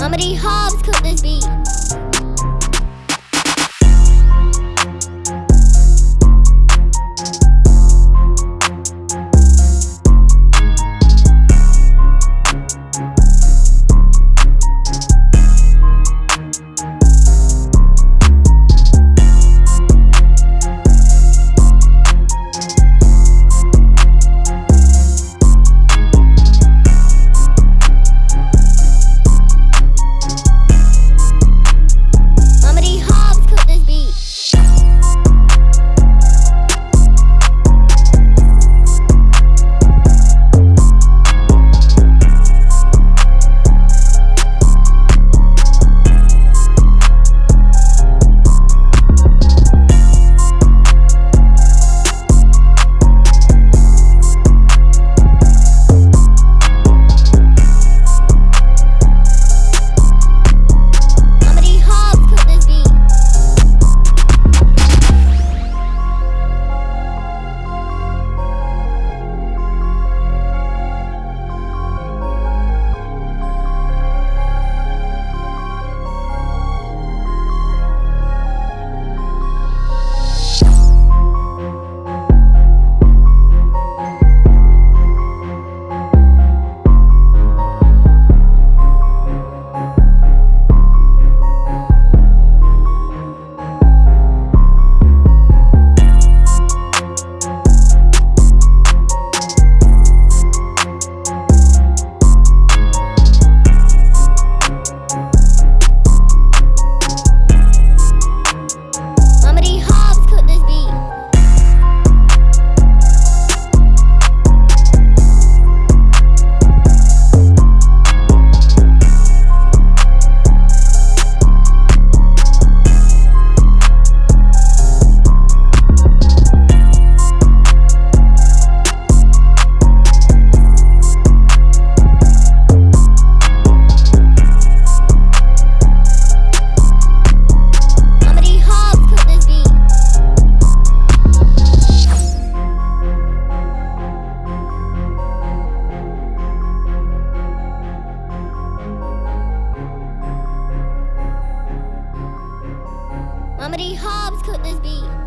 Mama D Hobbs cooked this beat. many Hobbs could this be?